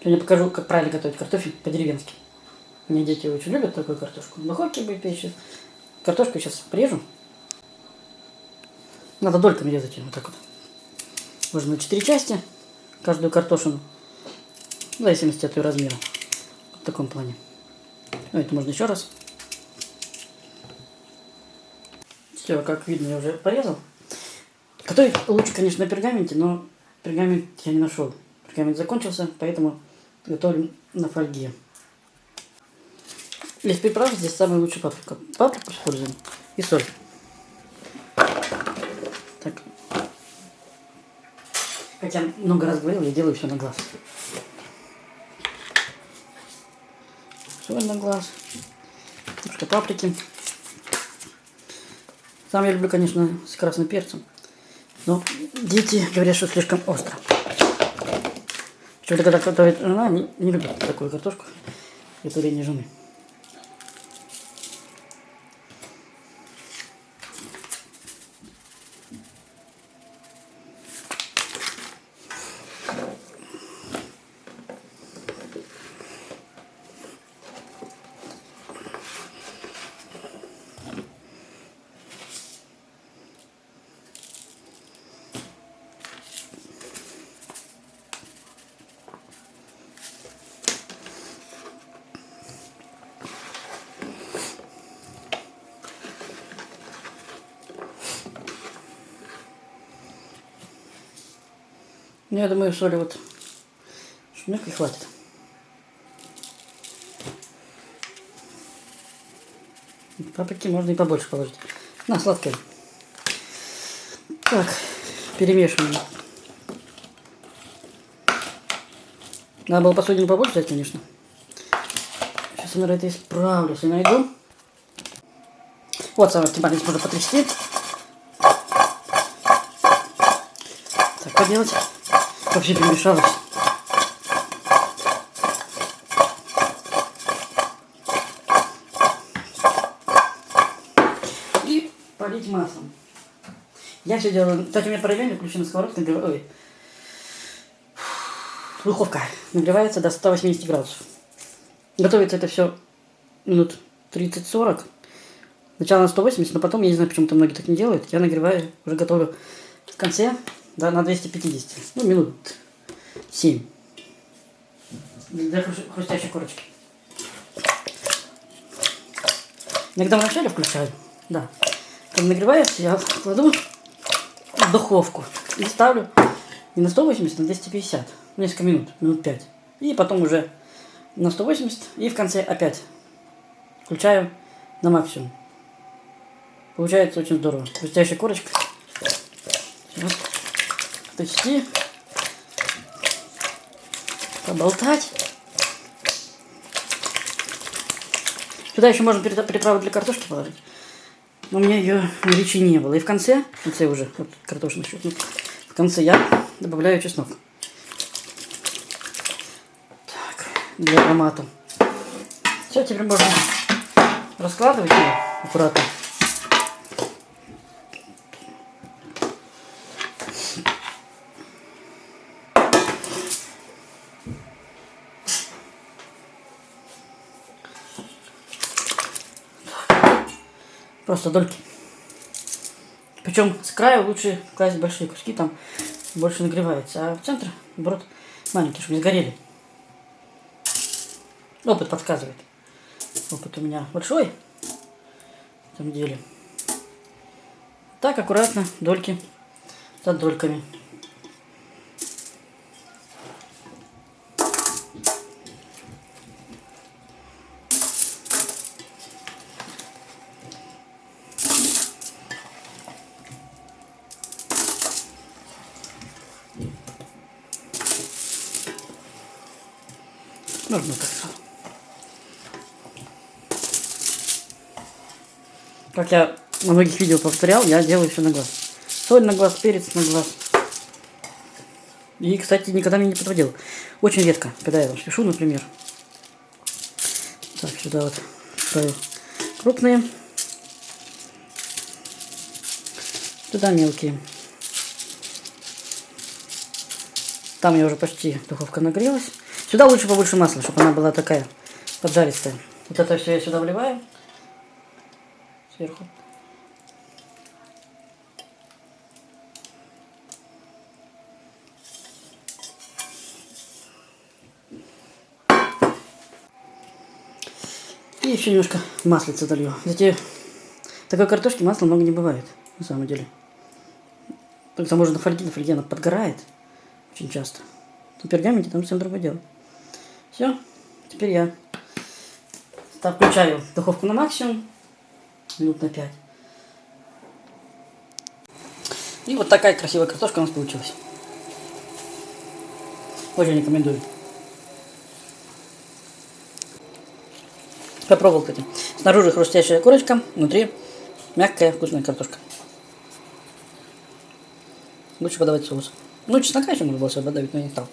Сегодня покажу, как правильно готовить картофель по-деревенски. Меня дети очень любят такую картошку. В духовке будет печь. Картошку сейчас порежу. Надо дольками резать ее вот так вот. Можно на 4 части, каждую картошину. В зависимости от ее размера. В таком плане. Ну, это можно еще раз. Все, как видно, я уже порезал. Готовить лучше, конечно, на пергаменте, но пергамент я не нашел. Пергамент закончился, поэтому готовлю на фольге. Из приправ здесь самая лучшая паприка. Паприку используем и соль. Так. Как я много раз говорил, я делаю все на глаз. Соль на глаз. Немножко паприки. Сам я люблю, конечно, с красным перцем. Но дети говорят, что слишком остро. Что-то когда готовит жена, не, не любит такую картошку. Не жены. Ну, я думаю, соли вот шумяк хватит. Паприки можно и побольше положить. На, сладкое. Так, перемешиваем. Надо было посудину побольше взять, конечно. Сейчас я, наверное, это исправлю, если найду. Вот, самое оптимальное, здесь можно потрясти. Так, поделать вообще перемешалось. И полить маслом. Я все делаю. Кстати, у меня параллельно включена сковородка. Ой. Духовка нагревается до 180 градусов. Готовится это все минут 30-40. Сначала на 180, но потом, я не знаю, почему-то многие так не делают. Я нагреваю, уже готовлю в конце да, на 250. Ну, минут 7. Для хрустящей корочки. Иногда в начале включаю. Да. Когда нагревается, я кладу в духовку и ставлю не на 180, а на 250. Несколько минут, минут 5. И потом уже на 180 и в конце опять включаю на максимум. Получается очень здорово. Хрустящая корочка. Вот почти поболтать. Сюда еще можно приправу для картошки положить. Но у меня ее на речи не было. И в конце, в конце уже, вот картошина щелкнет, в конце я добавляю чеснок. Так, для аромата. Все, теперь можно раскладывать ее аккуратно. Просто дольки. Причем с края лучше класть большие куски, там больше нагревается. А в центр, наоборот, маленькие, чтобы не сгорели. Опыт подсказывает. Опыт у меня большой в этом деле. Так, аккуратно, дольки за дольками. Можно так. Как я на многих видео повторял, я делаю все на глаз. Соль на глаз, перец на глаз. И, кстати, никогда меня не подводил. Очень редко, когда я там пишу, например. Так, сюда вот ставлю крупные. Туда мелкие. Там я уже почти духовка нагрелась. Сюда лучше побольше масла, чтобы она была такая поджаристая. Вот это все я сюда вливаю. Сверху. И еще немножко маслица долью. Кстати, такой картошки масла много не бывает, на самом деле. К тому же на фольге, на фольге она подгорает очень часто. На пергаменте там совсем другое дело. Все, теперь я включаю духовку на максимум, минут на 5. И вот такая красивая картошка у нас получилась. Очень рекомендую. Попробовал, кстати. Снаружи хрустящая корочка, внутри мягкая вкусная картошка. Лучше подавать соус. Ну, чеснока еще можно было добавить, но я не стал.